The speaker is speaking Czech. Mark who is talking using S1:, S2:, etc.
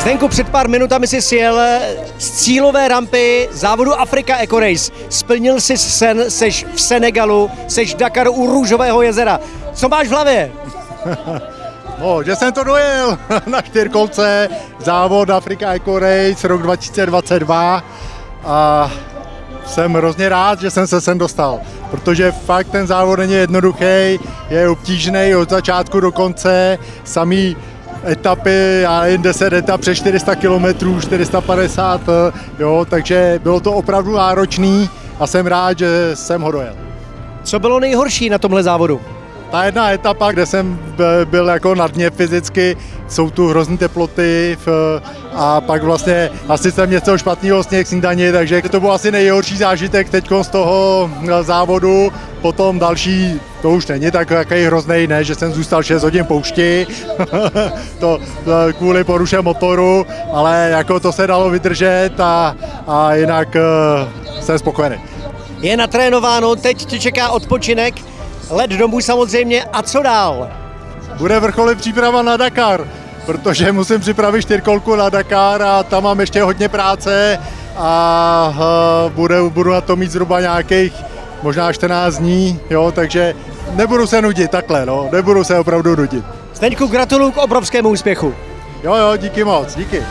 S1: Zdenku, před pár minutami si sjel z cílové rampy závodu Afrika Eco Race. Splnil si sen, seš v Senegalu, seš v Dakaru u Růžového jezera. Co máš v hlavě?
S2: No, že jsem to dojel na čtyřkolce, závod Afrika Eco Race rok 2022 a jsem hrozně rád, že jsem se sem dostal, protože fakt ten závod není jednoduchý, je obtížný od začátku do konce, samý etapy, já jen 10 etap přes 400 km, 450, jo, takže bylo to opravdu náročný a jsem rád, že jsem ho dojel.
S1: Co bylo nejhorší na tomhle závodu?
S2: Ta jedna etapa, kde jsem byl jako na dně fyzicky, jsou tu hrozný teploty a pak vlastně asi jsem něco špatného sněh snídaní, takže to byl asi nejhorší zážitek teď z toho závodu. Potom další, to už není tak takový hrozný, ne, že jsem zůstal 6 hodin poušti, to, to kvůli poruše motoru, ale jako to se dalo vydržet a, a jinak uh, jsem spokojený.
S1: Je natrénováno, teď tě čeká odpočinek, let domů samozřejmě a co dál?
S2: Bude vrcholit příprava na Dakar, protože musím připravit čtyřkolku na Dakar a tam mám ještě hodně práce a uh, bude, budu na to mít zhruba nějakých možná 14 dní, jo, takže nebudu se nudit takhle, no, nebudu se opravdu nudit.
S1: Zdeňku, gratuluju k obrovskému úspěchu.
S2: Jo, jo, díky moc, díky.